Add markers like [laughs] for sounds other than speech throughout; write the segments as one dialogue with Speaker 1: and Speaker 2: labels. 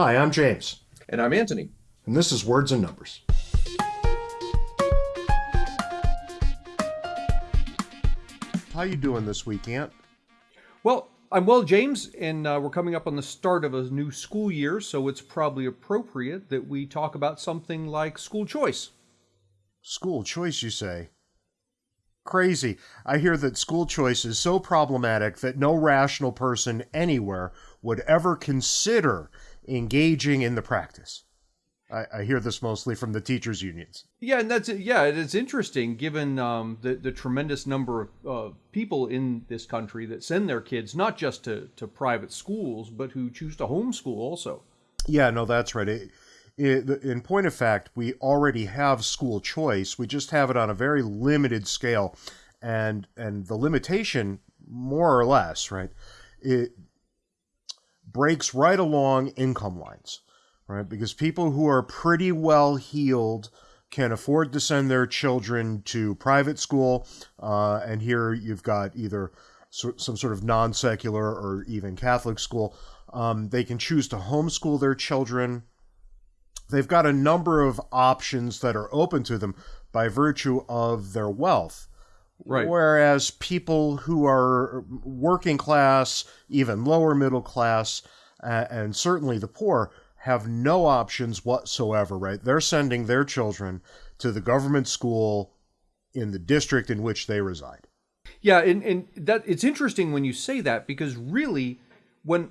Speaker 1: Hi, I'm James,
Speaker 2: And I'm Anthony.
Speaker 1: and this is Words and Numbers.
Speaker 3: How you doing this week, Ant?
Speaker 4: Well, I'm well, James, and uh, we're coming up on the start of a new school year, so it's probably appropriate that we talk about something like school choice.
Speaker 3: School choice, you say? Crazy. I hear that school choice is so problematic that no rational person anywhere would ever consider engaging in the practice. I, I hear this mostly from the teachers' unions.
Speaker 4: Yeah, and that's yeah, it's interesting given um, the the tremendous number of uh, people in this country that send their kids not just to to private schools, but who choose to homeschool also.
Speaker 3: Yeah, no, that's right. It, it, in point of fact, we already have school choice. We just have it on a very limited scale, and and the limitation, more or less, right, it breaks right along income lines, right? Because people who are pretty well heeled can afford to send their children to private school, uh, and here you've got either so- some sort of non secular or even Catholic school. Um, they can choose to homeschool their children. They've got a number of options that are open to them by virtue of their wealth.
Speaker 4: Right.
Speaker 3: Whereas people who are working class, even lower middle class, uh, and certainly the poor have no options whatsoever, right? They're sending their children to the government school in the district in which they reside.
Speaker 4: Yeah, and, and that it's interesting when you say that because really, when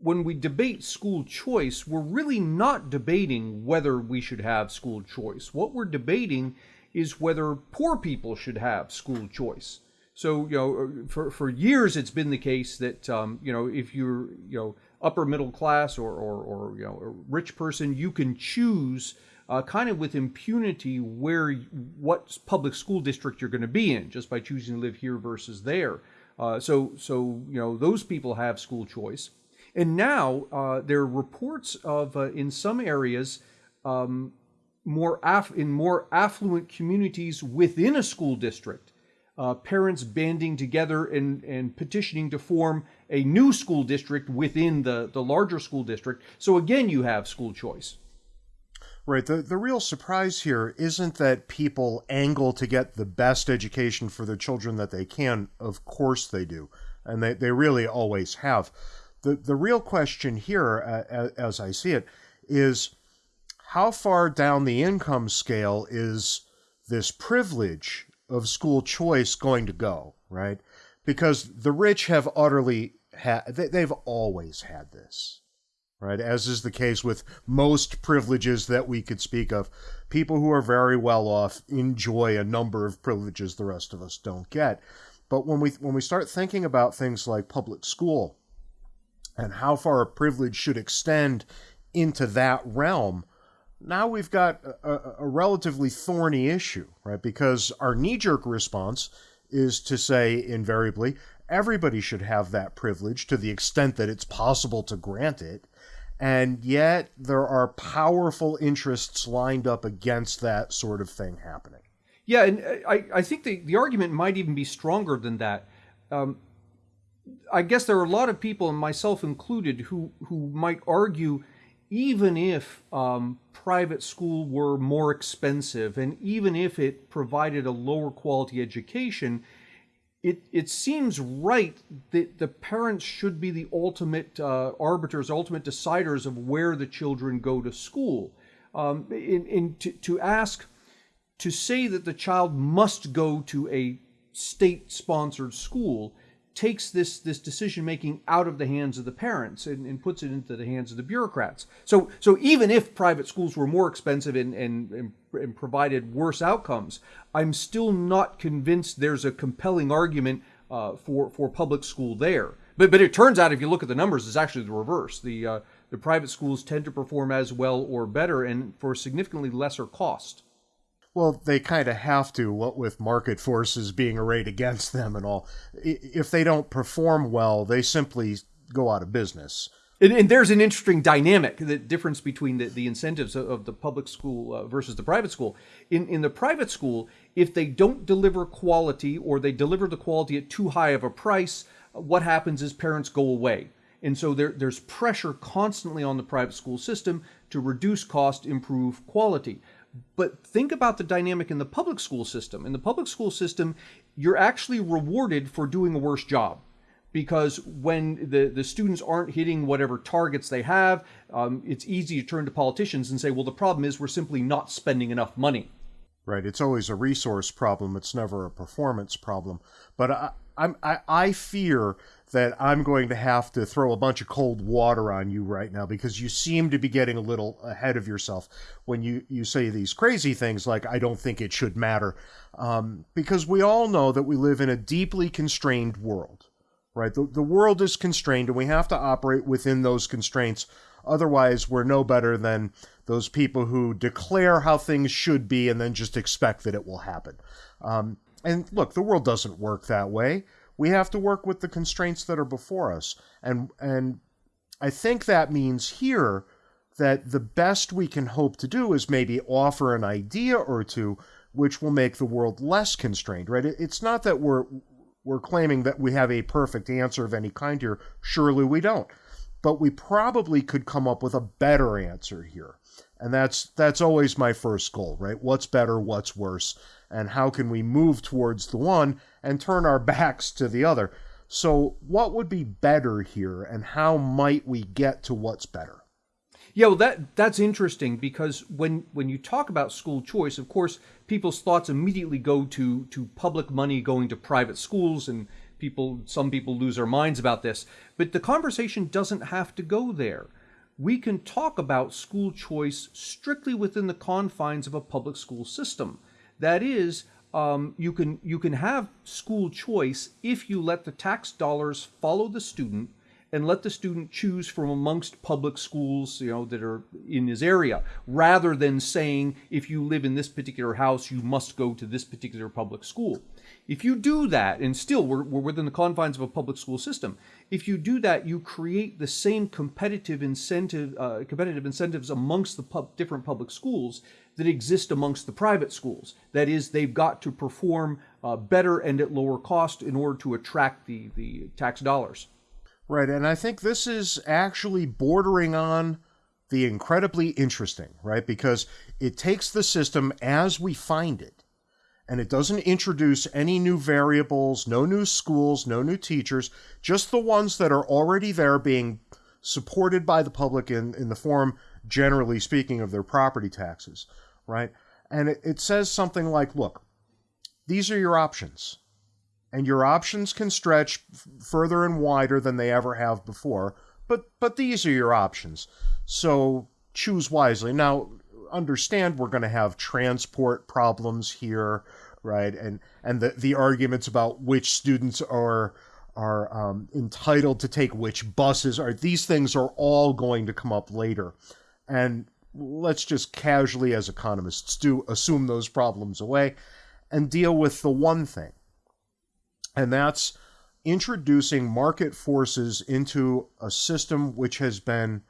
Speaker 4: when we debate school choice, we're really not debating whether we should have school choice. What we're debating is whether poor people should have school choice. So you know, for for years it's been the case that um, you know if you're you know upper middle class or or, or you know a rich person, you can choose uh, kind of with impunity where what public school district you're going to be in just by choosing to live here versus there. Uh, so so you know those people have school choice, and now uh, there are reports of uh, in some areas. Um, more aff- in more affluent communities within a school district, uh, parents banding together and, and petitioning to form a new school district within the, the larger school district. So again, you have school choice.
Speaker 3: Right. The the real surprise here isn't that people angle to get the best education for their children that they can. Of course they do. And they, they really always have. The the real question here, uh, as I see it, is how far down the income scale is this privilege of school choice going to go, right? Because the rich have utterly had, they, they've always had this right? As is the case with most privileges that we could speak of. People who are very well off enjoy a number of privileges the rest of us don't get. But when we when we start thinking about things like public school and how far a privilege should extend into that realm, now we've got a, a relatively thorny issue, right? Because our knee-jerk response is to say invariably everybody should have that privilege to the extent that it's possible to grant it and yet there are powerful interests lined up against that sort of thing happening.
Speaker 4: Yeah, and I, I think the, the argument might even be stronger than that. Um, I guess there are a lot of people, and myself included, who, who might argue even if um, private school were more expensive and even if it provided a lower quality education, it, it seems right that the parents should be the ultimate uh, arbiters, ultimate deciders of where the children go to school. Um, in, in to, to ask, to say that the child must go to a state-sponsored school takes this this decision making out of the hands of the parents and, and, puts it into the hands of the bureaucrats. So so even if private schools were more expensive and, and, and, and provided worse outcomes, I'm still not convinced there's a compelling argument uh, for for public school there. But but it turns out if you look at the numbers, it's actually the reverse. The uh, the private schools tend to perform as well or better and for significantly lesser cost.
Speaker 3: Well, they kind of have to, what with market forces being arrayed against them and all. If they don't perform well, they simply go out of business.
Speaker 4: And, and there's an interesting dynamic, the difference between the, the incentives of, of the public school uh, versus the private school. In, in the private school, if they don't deliver quality or they deliver the quality at too high of a price, what happens is parents go away. And so there, there's pressure constantly on the private school system to reduce cost, improve quality. But think about the dynamic in the public school system. In the public school system, you're actually rewarded for doing a worse job because when the, the students aren't hitting whatever targets they have, um, it's easy to turn to politicians and say, well, the problem is we're simply not spending enough money.
Speaker 3: Right. It's always a resource problem. It's never a performance problem. But I, I'm, I, I fear that I'm going to have to throw a bunch of cold water on you right now because you seem to be getting a little ahead of yourself when you, you say these crazy things like, I don't think it should matter. Um, because we all know that we live in a deeply constrained world right? The, the world is constrained and we have to operate within those constraints. Otherwise, we're no better than those people who declare how things should be and then just expect that it will happen. Um, and look, the world doesn't work that way. We have to work with the constraints that are before us. And, and I think that means here that the best we can hope to do is maybe offer an idea or two which will make the world less constrained, right? It's not that we're we're claiming that we have a perfect answer of any kind here. Surely we don't. But we probably could come up with a better answer here. And that's that's always my first goal, right? What's better, what's worse, and how can we move towards the one and turn our [laughs] backs to the other? So, what would be better here and how might we get to what's better?
Speaker 4: Yeah, well, that that's interesting because when when you talk about school choice, of course, people's thoughts immediately go to to public money going to private schools, and people some people lose their minds about this. But the conversation doesn't have to go there. We can talk about school choice strictly within the confines of a public school system. That is, um, you can you can have school choice if you let the tax dollars follow the student and let the student choose from amongst public schools you know that are in his area rather than saying if you live in this particular house you must go to this particular public school. If you do that and still we're, we're within the confines of a public school system if you do that you create the same competitive incentive uh, competitive incentives amongst the pub, different public schools that exist amongst the private schools. That is they've got to perform uh, better and at lower cost in order to attract the, the tax dollars
Speaker 3: Right, and I think this is actually bordering on the incredibly interesting, right? Because it takes the system as we find it, and it doesn't introduce any new variables, no new schools, no new teachers, just the ones that are already there being supported by the public in, in the form, generally speaking, of their property taxes, right? And it, it says something like, look, these are your options and your options can stretch further and wider than they ever have before. But but these are your options, so choose wisely. Now, understand we're going to have transport problems here, right? And and the the arguments about which students are are um, entitled to take which buses are these things are all going to come up later, and let's just casually as economists do assume those problems away and deal with the one thing and that's introducing market forces into a system which has been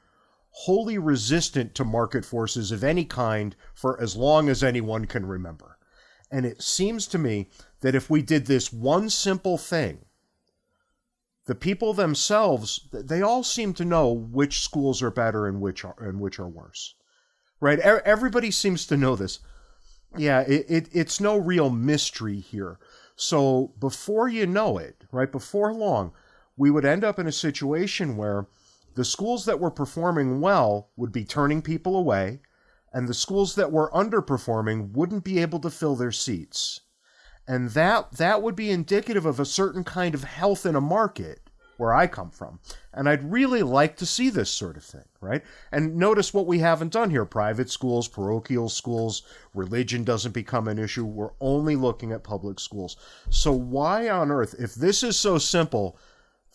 Speaker 3: wholly resistant to market forces of any kind for as long as anyone can remember. And it seems to me that if we did this one simple thing, the people themselves, they all seem to know which schools are better and which are, and which are worse. Right? Everybody seems to know this. Yeah, it, it, it's no real mystery here. So before you know it, right before long, we would end up in a situation where the schools that were performing well would be turning people away, and the schools that were underperforming wouldn't be able to fill their seats. And that that would be indicative of a certain kind of health in a market where I come from. And I'd really like to see this sort of thing, right? And notice what we haven't done here private schools, parochial schools, religion doesn't become an issue. We're only looking at public schools. So, why on earth, if this is so simple,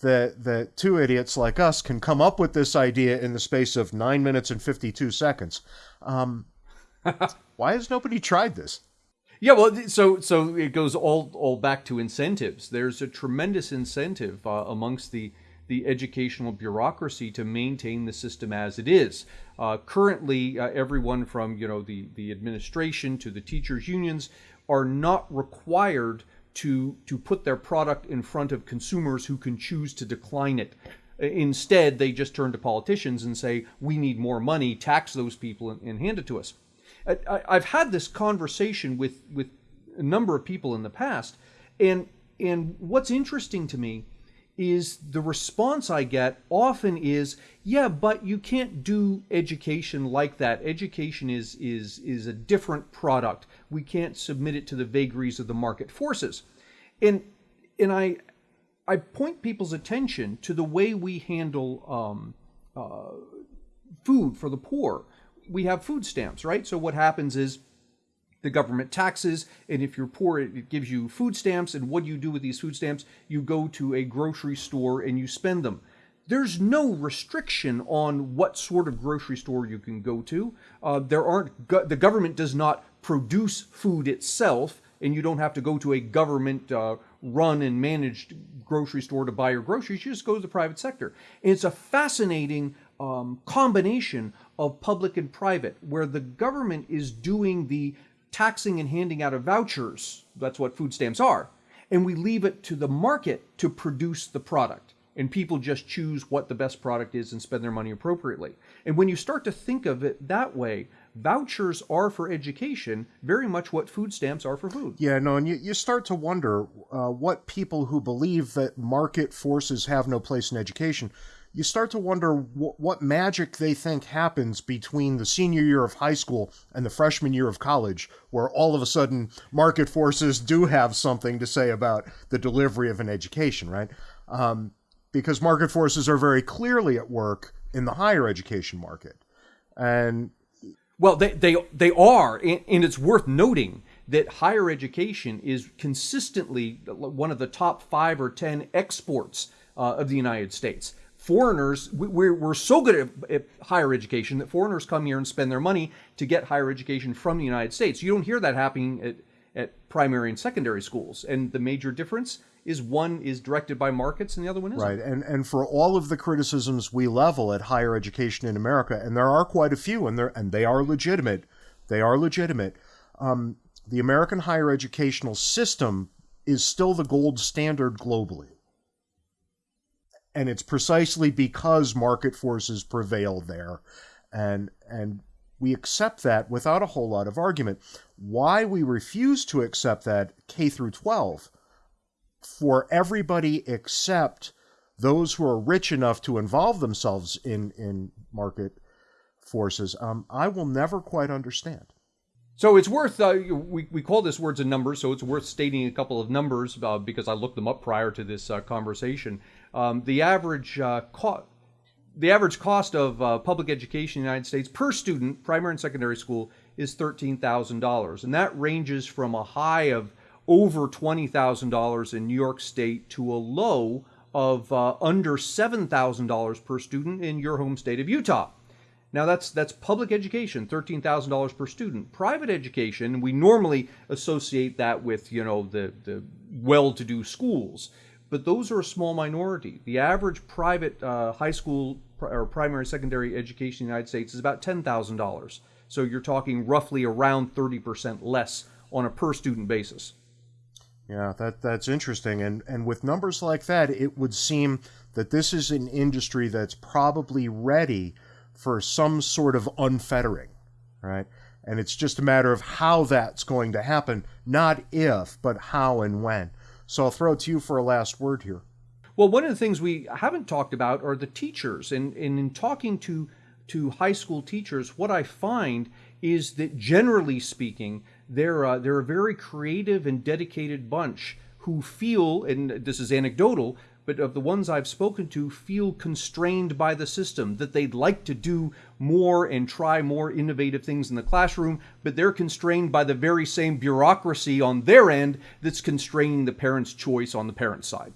Speaker 3: that, that two idiots like us can come up with this idea in the space of nine minutes and 52 seconds, um, [laughs] why has nobody tried this?
Speaker 4: Yeah, well, so so it goes all all back to incentives. There's a tremendous incentive uh, amongst the the educational bureaucracy to maintain the system as it is. Uh, currently, uh, everyone from you know the the administration to the teachers unions are not required to to put their product in front of consumers who can choose to decline it. Instead, they just turn to politicians and say, we need more money, tax those people, and, and hand it to us. I, I've had this conversation with, with a number of people in the past, and, and what's interesting to me is the response I get often is, yeah, but you can't do education like that. Education is is is a different product. We can't submit it to the vagaries of the market forces. And and I I point people's attention to the way we handle um, uh, food for the poor. We have food stamps, right? So what happens is the government taxes, and if you're poor, it gives you food stamps. And what do you do with these food stamps? You go to a grocery store and you spend them. There's no restriction on what sort of grocery store you can go to. Uh, there aren't. Go- the government does not produce food itself, and you don't have to go to a government uh, run and managed grocery store to buy your groceries. You just go to the private sector. And it's a fascinating um, combination of public and private, where the government is doing the taxing and handing out of vouchers. That's what food stamps are. And we leave it to the market to produce the product. And people just choose what the best product is and spend their money appropriately. And when you start to think of it that way, vouchers are for education very much what food stamps are for food.
Speaker 3: Yeah, no, and you, you start to wonder uh, what people who believe that market forces have no place in education you start to wonder wh- what magic they think happens between the senior year of high school and the freshman year of college, where all of a sudden market forces do have something to say about the delivery of an education, right? Um, because market forces are very clearly at work in the higher education market. And
Speaker 4: well, they, they, they are, and it's worth noting that higher education is consistently one of the top five or ten exports uh, of the United States foreigners we're, we're so good at, higher education that foreigners come here and spend their money to get higher education from the united states. You don't hear that happening at, at primary and secondary schools. And the major difference is one is directed by markets and the other one isn't.
Speaker 3: Right. And and for all of the criticisms we level at higher education in america and there are quite a few and and they are legitimate they are legitimate um, the american higher educational system is still the gold standard globally and it's precisely because market forces prevail there. And and we accept that without a whole lot of argument. Why we refuse to accept that K through 12 for everybody except those who are rich enough to involve themselves in in market forces um, I will never quite understand.
Speaker 4: So it's worth uh, we, we call this words and numbers so it's worth stating a couple of numbers uh, because I looked them up prior to this uh, conversation um, the average uh, the average cost of uh, public education in the United States per student, primary and secondary school, is $13,000. And that ranges from a high of over $20,000 in New York State to a low of uh, under $7,000 per student in your home state of Utah. Now that's that's public education, thirteen thousand dollars per student. Private education, we normally associate that with you know the the well-to-do schools but those are a small minority. The average private uh, high school or primary secondary education in the United States is about $10,000. So you're talking roughly around 30% less on a per student basis.
Speaker 3: Yeah, that that's interesting. And and with numbers like that, it would seem that this is an industry that's probably ready for some sort of unfettering, right? And it's just a matter of how that's going to happen, not if, but how and when. So I'll throw it to you for a last word here.
Speaker 4: Well, one of the things we haven't talked about are the teachers. And, and in talking to, to high school teachers, what I find is that generally speaking, they're, uh, they're a very creative and dedicated bunch who feel, and this is anecdotal, but of the ones I've spoken to, feel constrained by the system, that they'd like to do more and try more innovative things in the classroom, but they're constrained by the very same bureaucracy on their end that's constraining the parent's choice on the parent's side.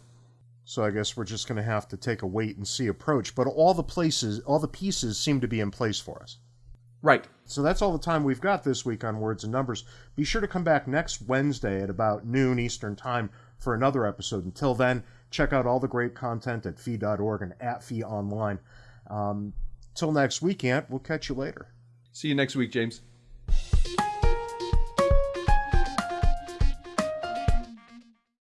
Speaker 3: So I guess we're just going to have to take a wait and see approach, but all the places, all the pieces seem to be in place for us.
Speaker 4: Right.
Speaker 3: So that's all the time we've got this week on Words and Numbers. Be sure to come back next Wednesday at about noon Eastern Time for another episode. Until then, check out all the great content at fee.org and at fee online. Um, till next week, Ant, we'll catch you later.
Speaker 4: See you next week, James.